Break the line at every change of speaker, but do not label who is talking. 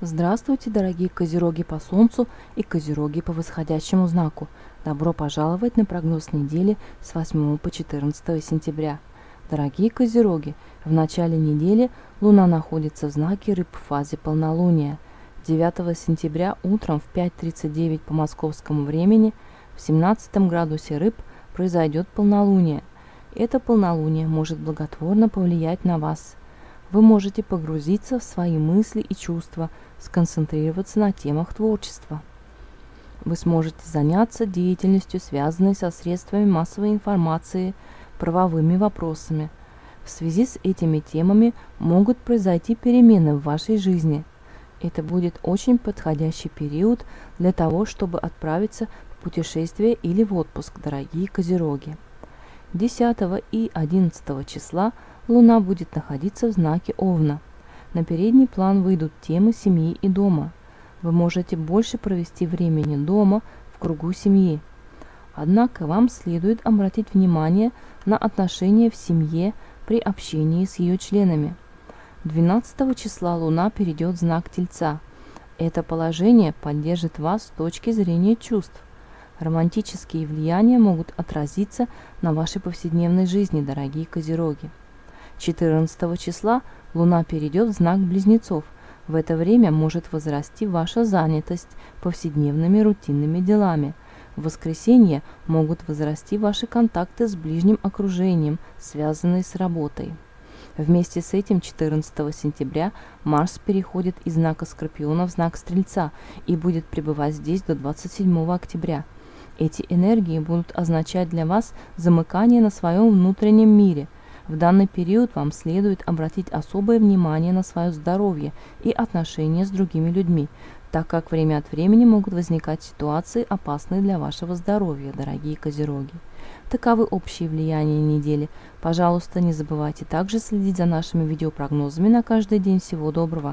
Здравствуйте, дорогие козероги по Солнцу и козероги по восходящему знаку. Добро пожаловать на прогноз недели с 8 по 14 сентября. Дорогие козероги, в начале недели Луна находится в знаке Рыб в фазе полнолуния. 9 сентября утром в 5.39 по московскому времени в 17 градусе Рыб произойдет полнолуние. Это полнолуние может благотворно повлиять на вас – вы можете погрузиться в свои мысли и чувства, сконцентрироваться на темах творчества. Вы сможете заняться деятельностью, связанной со средствами массовой информации, правовыми вопросами. В связи с этими темами могут произойти перемены в вашей жизни. Это будет очень подходящий период для того, чтобы отправиться в путешествие или в отпуск, дорогие козероги. 10 и 11 числа Луна будет находиться в знаке Овна. На передний план выйдут темы семьи и дома. Вы можете больше провести времени дома в кругу семьи. Однако вам следует обратить внимание на отношения в семье при общении с ее членами. 12 числа Луна перейдет в знак Тельца. Это положение поддержит вас с точки зрения чувств. Романтические влияния могут отразиться на вашей повседневной жизни, дорогие козероги. 14 числа Луна перейдет в знак Близнецов. В это время может возрасти ваша занятость повседневными рутинными делами. В воскресенье могут возрасти ваши контакты с ближним окружением, связанные с работой. Вместе с этим 14 сентября Марс переходит из знака Скорпиона в знак Стрельца и будет пребывать здесь до 27 октября. Эти энергии будут означать для вас замыкание на своем внутреннем мире. В данный период вам следует обратить особое внимание на свое здоровье и отношения с другими людьми, так как время от времени могут возникать ситуации, опасные для вашего здоровья, дорогие козероги. Таковы общие влияния недели. Пожалуйста, не забывайте также следить за нашими видеопрогнозами на каждый день. Всего доброго!